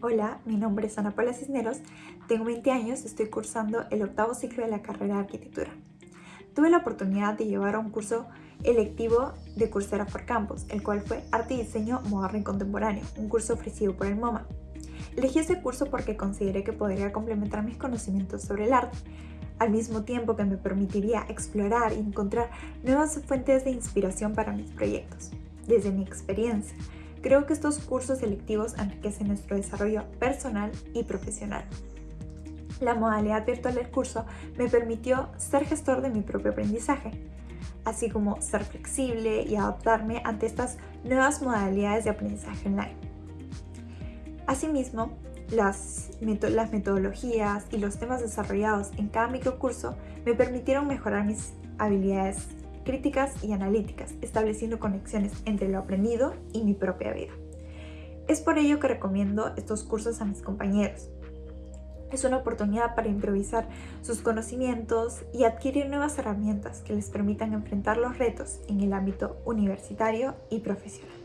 Hola, mi nombre es Ana Paula Cisneros, tengo 20 años y estoy cursando el octavo ciclo de la carrera de arquitectura. Tuve la oportunidad de llevar un curso electivo de Coursera for Campus, el cual fue Arte y Diseño Moderno y Contemporáneo, un curso ofrecido por el MoMA. Elegí ese curso porque consideré que podría complementar mis conocimientos sobre el arte, al mismo tiempo que me permitiría explorar y encontrar nuevas fuentes de inspiración para mis proyectos. Desde mi experiencia, creo que estos cursos selectivos enriquecen nuestro desarrollo personal y profesional. La modalidad virtual del curso me permitió ser gestor de mi propio aprendizaje, así como ser flexible y adaptarme ante estas nuevas modalidades de aprendizaje online. Asimismo, las, metodologías y los temas desarrollados en cada microcurso me permitieron mejorar mis habilidades críticas y analíticas, estableciendo conexiones entre lo aprendido y mi propia vida. Es por ello que recomiendo estos cursos a mis compañeros. Es una oportunidad para improvisar sus conocimientos y adquirir nuevas herramientas que les permitan enfrentar los retos en el ámbito universitario y profesional.